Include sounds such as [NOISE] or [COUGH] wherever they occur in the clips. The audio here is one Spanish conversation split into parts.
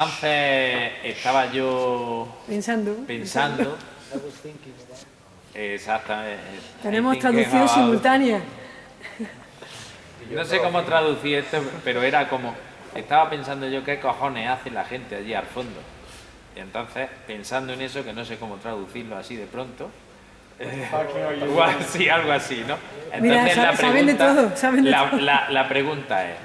Entonces estaba yo Pensando. pensando. Exactamente. Tenemos traducción about- simultánea. No sé cómo traducir esto, pero era como. Estaba pensando yo qué cojones hace la gente allí al fondo. Y entonces, pensando en eso, que no sé cómo traducirlo así de pronto. eh, igual sí, algo así, ¿no? Mira, sa- saben de todo, saben de la, todo. la- la pregunta es: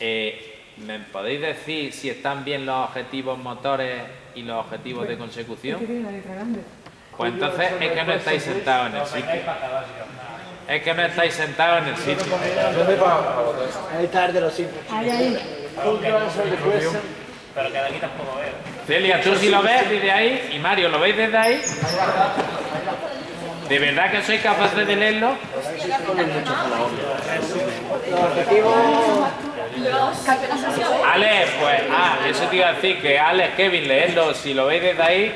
eh, ¿me podéis decir si están bien los objetivos motores y los objetivos de consecución? ¿Qué tiene la letra grande? Pues entonces es que no estáis sentados en el sitio. Es que no estáis sentados en el sitio. Ahí tarde los cinco. Ahí, ahí. Pero que de aquí tampoco veo. Celia, tú si lo ves desde ahí y Mario, ¿lo veis desde ahí? ¿De verdad que sois capaces de leerlo? Alex, pues, ah, eso te iba a decir que Alex, Kevin, leedlo, si lo veis desde ahí.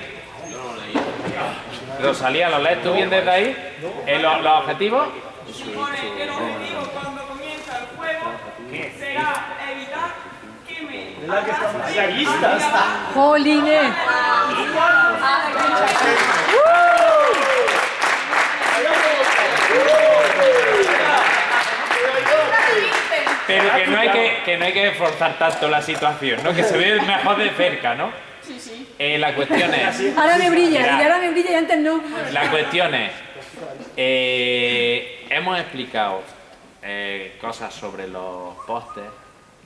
Rosalía, ¿lo lees tú bien desde ahí? Eh, ¿Los, los objetivos? supone que el objetivo cuando comienza el juego será evitar que me ¡Jolines! Pero que no hay que, que no hay que esforzar tanto la situación, ¿no? Que se ve mejor de cerca, ¿no? Sí, sí. Eh, la cuestión es... Ahora me brilla, Mira. y ahora me brilla y antes no. La cuestión es, eh, hemos explicado eh, cosas sobre los pósters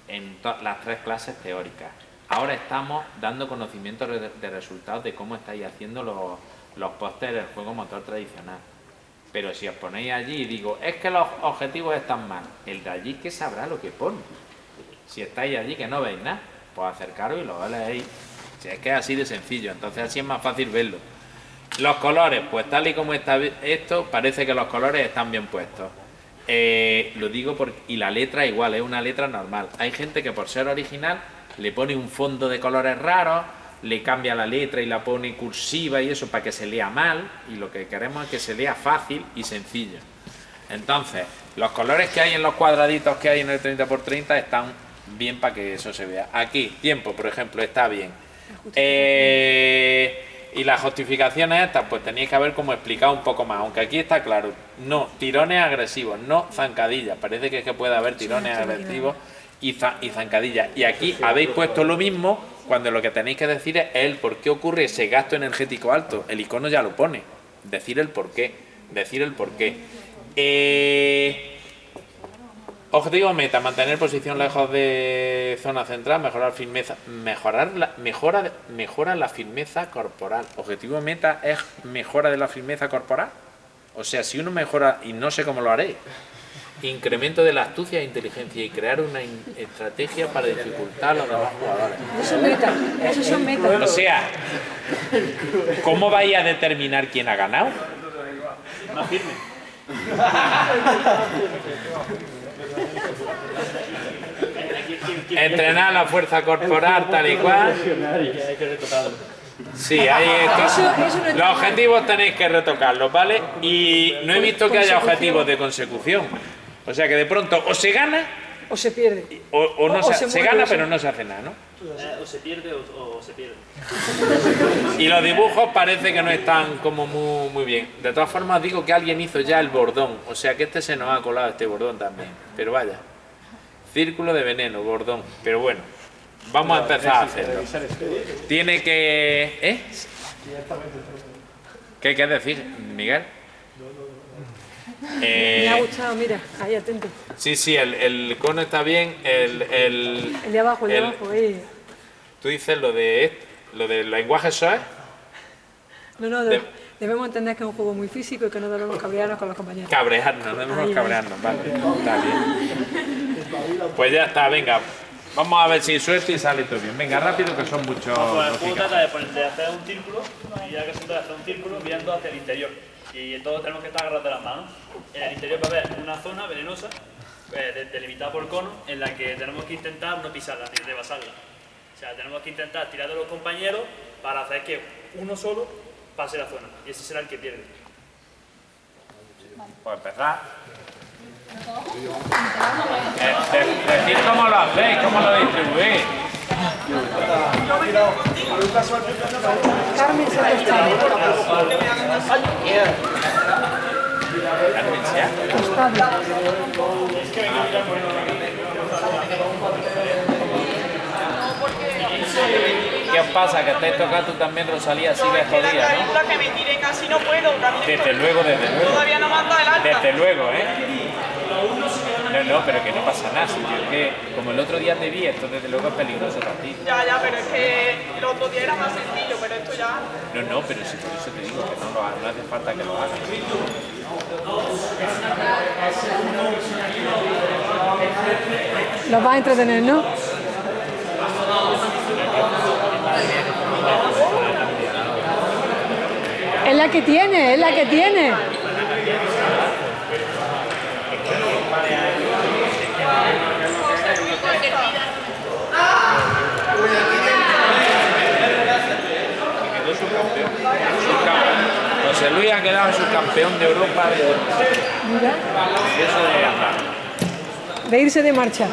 en las tres clases teóricas. Ahora estamos dando conocimiento de, de resultados de cómo estáis haciendo los, los pósters del juego motor tradicional. Pero si os ponéis allí y digo, es que los objetivos están mal, el de allí que sabrá lo que pone. Si estáis allí que no veis nada, pues acercaros y lo leéis. Si es que es así de sencillo, entonces así es más fácil verlo. Los colores, pues tal y como está esto, parece que los colores están bien puestos. Eh, lo digo porque... Y la letra igual, es una letra normal. Hay gente que por ser original le pone un fondo de colores raros, le cambia la letra y la pone cursiva y eso para que se lea mal. Y lo que queremos es que se lea fácil y sencillo. Entonces, los colores que hay en los cuadraditos que hay en el 30x30 están bien para que eso se vea. Aquí, tiempo, por ejemplo, está bien. Eh, y las justificaciones estas, pues tenéis que haber como explicado un poco más, aunque aquí está claro, no, tirones agresivos, no zancadillas, parece que es que puede haber tirones agresivos y, y zancadillas. Y aquí habéis puesto lo mismo cuando lo que tenéis que decir es el por qué ocurre ese gasto energético alto. El icono ya lo pone, decir el por qué, decir el por qué. Eh, Objetivo meta, mantener posición lejos de zona central, mejorar firmeza, mejorar la, mejora, mejora la firmeza corporal. Objetivo meta es mejora de la firmeza corporal. O sea, si uno mejora, y no sé cómo lo haré, incremento de la astucia e inteligencia y crear una estrategia para dificultar a los demás jugadores. Esos son metas. Esos son O metas. sea, ¿cómo vais a determinar quién ha ganado? Más firme. Entrenar la fuerza corporal tal y cual. Sí, ahí. Eso- eso está Los objetivos tenéis que retocarlos, ¿vale? Y no he visto que haya objetivos de consecución. O sea que de pronto o se gana O se pierde. o, o no O- o se, se se muere, gana o se- pero no se hace nada, ¿no? Eh, o se pierde o, o se pierde. [LAUGHS] Y los dibujos parece que no están como muy, muy bien. De todas formas digo que alguien hizo ya el bordón, o sea que este se nos ha colado este bordón también. Pero vaya, círculo de veneno, bordón. Pero bueno, vamos a empezar a hacerlo. Tiene que... ¿Eh? ¿Qué quieres decir, Miguel? Me ha Eh, gustado, mira. Ahí, atento. sí, sí, el, el cono está bien. El, el, El de abajo, el de abajo. ahí. Tú dices lo de lo del lenguaje SOE. No, no, de- de- debemos entender que es un juego muy físico y que no debemos cabrearnos con los compañeros. Cabrearnos, no debemos Ahí, cabrearnos, vale. Está bien. Pues ya está, venga. Vamos a ver si suerte y sale todo bien. Venga, rápido que son muchos. Pues el juego trata de, poner- de hacer un círculo y ya que se trata de hacer un círculo mirando hacia el interior. Y todos tenemos que estar agarrados de las manos. En el interior va a haber una zona venenosa, eh, de- delimitada por cono, en la que tenemos que intentar no pisarla, ni rebasarla. O sea, tenemos que intentar tirar de los compañeros para hacer que uno solo pase la zona. Y ese será el que pierde. Pues empezar. Eh, de- decid cómo lo hacéis, cómo lo distribuís. me sea. Tostado. ¿Qué os pasa? Que estáis tocando también, Rosalía, así de que la jodida, ¿no? que me casi no puedo. Desde luego, desde luego. Todavía no mando el alta. Desde luego, ¿eh? No, no, pero que no pasa nada. Si yo es que, como el otro día te vi, esto desde luego es peligroso para ti. Ya, ya, pero es que el otro día era más sencillo, pero esto ya... No, no, pero si por eso te digo que no, lo no hace falta que lo hagas. Los va a entretener, ¿no? Es la que tiene, es la que tiene. Quedó subcampeón. Subcampeón. José Luis ha quedado subcampeón de Europa de eso de andar. de irse de marcha.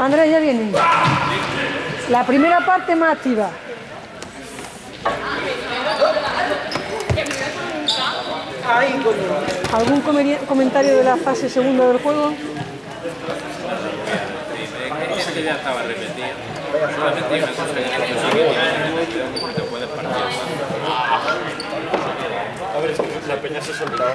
Andrés, ya viene. La primera parte más activa. ¿Algún comentario de la fase segunda del juego? Es que ya estaba repetido. Solamente una cosa que no te puedes partir. A ver, es que la peña se soltaba.